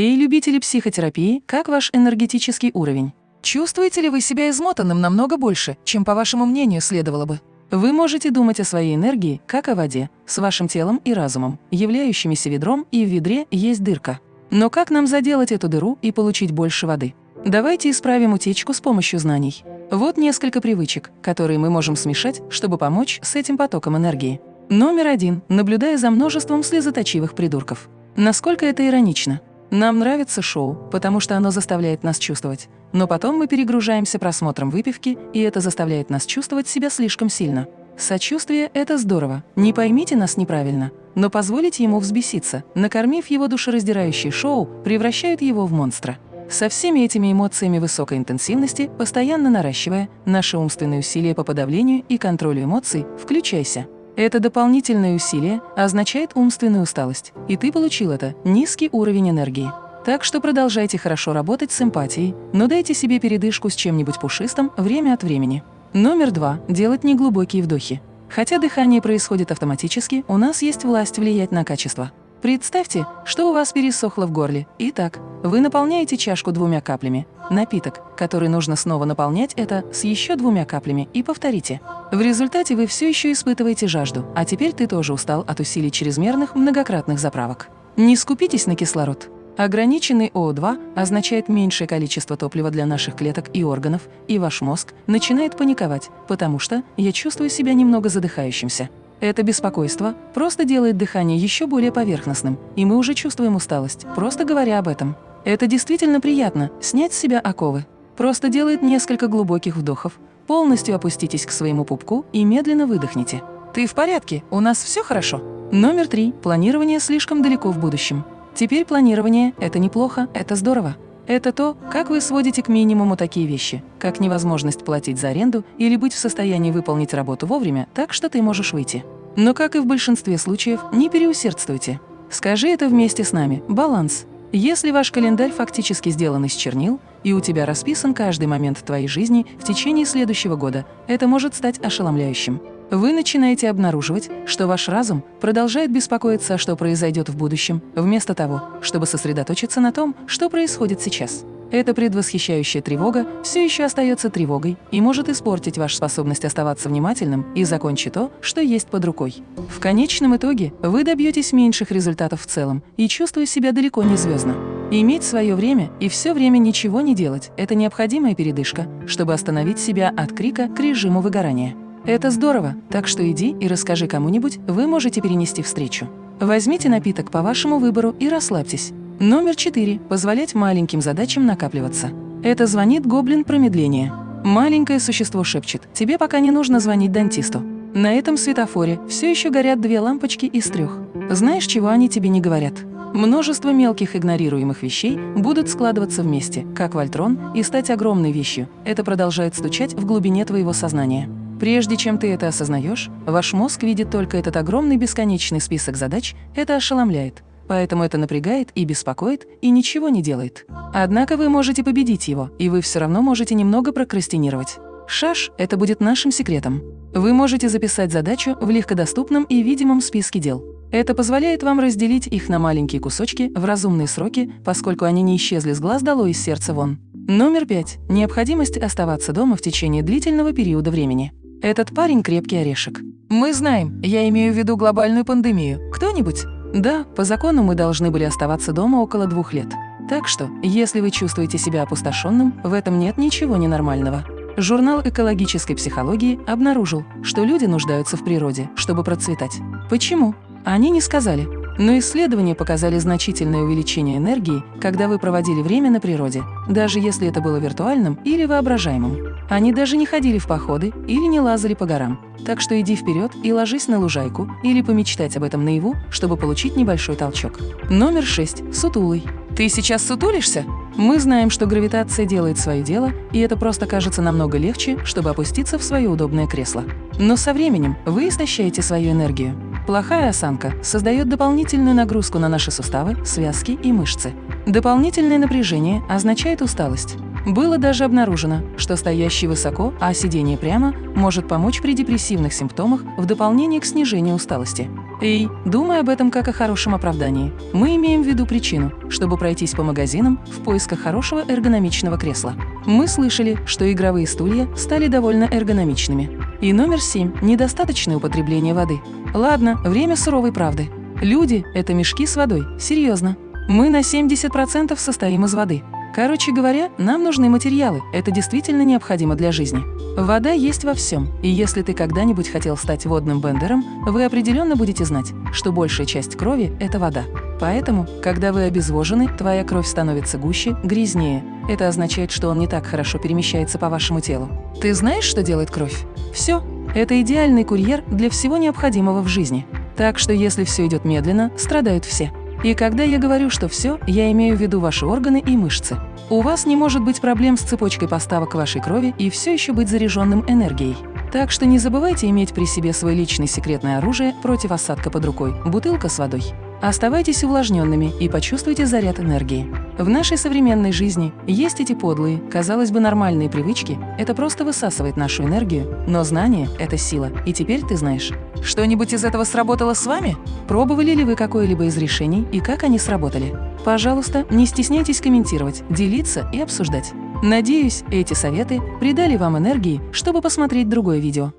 Эй, любители психотерапии, как ваш энергетический уровень? Чувствуете ли вы себя измотанным намного больше, чем, по вашему мнению, следовало бы? Вы можете думать о своей энергии, как о воде, с вашим телом и разумом, являющимися ведром, и в ведре есть дырка. Но как нам заделать эту дыру и получить больше воды? Давайте исправим утечку с помощью знаний. Вот несколько привычек, которые мы можем смешать, чтобы помочь с этим потоком энергии. Номер один. Наблюдая за множеством слезоточивых придурков. Насколько это иронично. Нам нравится шоу, потому что оно заставляет нас чувствовать. Но потом мы перегружаемся просмотром выпивки, и это заставляет нас чувствовать себя слишком сильно. Сочувствие – это здорово, не поймите нас неправильно, но позволить ему взбеситься, накормив его душераздирающее шоу, превращают его в монстра. Со всеми этими эмоциями высокой интенсивности, постоянно наращивая наши умственные усилия по подавлению и контролю эмоций, включайся. Это дополнительное усилие означает умственную усталость, и ты получил это – низкий уровень энергии. Так что продолжайте хорошо работать с эмпатией, но дайте себе передышку с чем-нибудь пушистым время от времени. Номер два – делать неглубокие вдохи. Хотя дыхание происходит автоматически, у нас есть власть влиять на качество. Представьте, что у вас пересохло в горле. Итак, вы наполняете чашку двумя каплями. Напиток, который нужно снова наполнять, это с еще двумя каплями и повторите. В результате вы все еще испытываете жажду, а теперь ты тоже устал от усилий чрезмерных многократных заправок. Не скупитесь на кислород. Ограниченный ОО2 означает меньшее количество топлива для наших клеток и органов, и ваш мозг начинает паниковать, потому что я чувствую себя немного задыхающимся. Это беспокойство просто делает дыхание еще более поверхностным, и мы уже чувствуем усталость, просто говоря об этом. Это действительно приятно – снять с себя оковы. Просто делает несколько глубоких вдохов, полностью опуститесь к своему пупку и медленно выдохните. Ты в порядке? У нас все хорошо? Номер три. Планирование слишком далеко в будущем. Теперь планирование – это неплохо, это здорово. Это то, как вы сводите к минимуму такие вещи, как невозможность платить за аренду или быть в состоянии выполнить работу вовремя, так что ты можешь выйти. Но, как и в большинстве случаев, не переусердствуйте. Скажи это вместе с нами – баланс. Если ваш календарь фактически сделан из чернил, и у тебя расписан каждый момент твоей жизни в течение следующего года, это может стать ошеломляющим. Вы начинаете обнаруживать, что ваш разум продолжает беспокоиться, что произойдет в будущем, вместо того, чтобы сосредоточиться на том, что происходит сейчас. Эта предвосхищающая тревога все еще остается тревогой и может испортить вашу способность оставаться внимательным и закончить то, что есть под рукой. В конечном итоге вы добьетесь меньших результатов в целом и чувствуете себя далеко не звездно. Иметь свое время и все время ничего не делать – это необходимая передышка, чтобы остановить себя от крика к режиму выгорания. Это здорово, так что иди и расскажи кому-нибудь, вы можете перенести встречу. Возьмите напиток по вашему выбору и расслабьтесь. Номер 4. Позволять маленьким задачам накапливаться. Это звонит гоблин промедления. Маленькое существо шепчет, тебе пока не нужно звонить дантисту. На этом светофоре все еще горят две лампочки из трех. Знаешь, чего они тебе не говорят? Множество мелких игнорируемых вещей будут складываться вместе, как вольтрон, и стать огромной вещью. Это продолжает стучать в глубине твоего сознания. Прежде чем ты это осознаешь, ваш мозг видит только этот огромный бесконечный список задач, это ошеломляет. Поэтому это напрягает и беспокоит, и ничего не делает. Однако вы можете победить его, и вы все равно можете немного прокрастинировать. Шаш – это будет нашим секретом. Вы можете записать задачу в легкодоступном и видимом списке дел. Это позволяет вам разделить их на маленькие кусочки в разумные сроки, поскольку они не исчезли с глаз долой из сердца вон. Номер пять. Необходимость оставаться дома в течение длительного периода времени. Этот парень крепкий орешек. Мы знаем, я имею в виду глобальную пандемию. Кто-нибудь? Да, по закону мы должны были оставаться дома около двух лет. Так что, если вы чувствуете себя опустошенным, в этом нет ничего ненормального. Журнал экологической психологии обнаружил, что люди нуждаются в природе, чтобы процветать. Почему? Они не сказали. Но исследования показали значительное увеличение энергии, когда вы проводили время на природе, даже если это было виртуальным или воображаемым. Они даже не ходили в походы или не лазали по горам. Так что иди вперед и ложись на лужайку или помечтать об этом наяву, чтобы получить небольшой толчок. Номер 6. Сутулый. Ты сейчас сутулишься? Мы знаем, что гравитация делает свое дело, и это просто кажется намного легче, чтобы опуститься в свое удобное кресло. Но со временем вы истощаете свою энергию. Плохая осанка создает дополнительную нагрузку на наши суставы, связки и мышцы. Дополнительное напряжение означает усталость. Было даже обнаружено, что стоящий высоко, а сидение прямо может помочь при депрессивных симптомах в дополнение к снижению усталости. Эй, думай об этом как о хорошем оправдании. Мы имеем в виду причину, чтобы пройтись по магазинам в поисках хорошего эргономичного кресла. Мы слышали, что игровые стулья стали довольно эргономичными. И номер семь – недостаточное употребление воды. Ладно, время суровой правды. Люди – это мешки с водой, серьезно. Мы на 70% состоим из воды. Короче говоря, нам нужны материалы, это действительно необходимо для жизни. Вода есть во всем, и если ты когда-нибудь хотел стать водным бендером, вы определенно будете знать, что большая часть крови – это вода. Поэтому, когда вы обезвожены, твоя кровь становится гуще, грязнее. Это означает, что он не так хорошо перемещается по вашему телу. Ты знаешь, что делает кровь? Все. Это идеальный курьер для всего необходимого в жизни. Так что если все идет медленно, страдают все. И когда я говорю, что все, я имею в виду ваши органы и мышцы. У вас не может быть проблем с цепочкой поставок вашей крови и все еще быть заряженным энергией. Так что не забывайте иметь при себе свой личный секретное оружие против осадка под рукой – бутылка с водой. Оставайтесь увлажненными и почувствуйте заряд энергии. В нашей современной жизни есть эти подлые, казалось бы, нормальные привычки. Это просто высасывает нашу энергию. Но знание – это сила, и теперь ты знаешь. Что-нибудь из этого сработало с вами? Пробовали ли вы какое-либо из решений и как они сработали? Пожалуйста, не стесняйтесь комментировать, делиться и обсуждать. Надеюсь, эти советы придали вам энергии, чтобы посмотреть другое видео.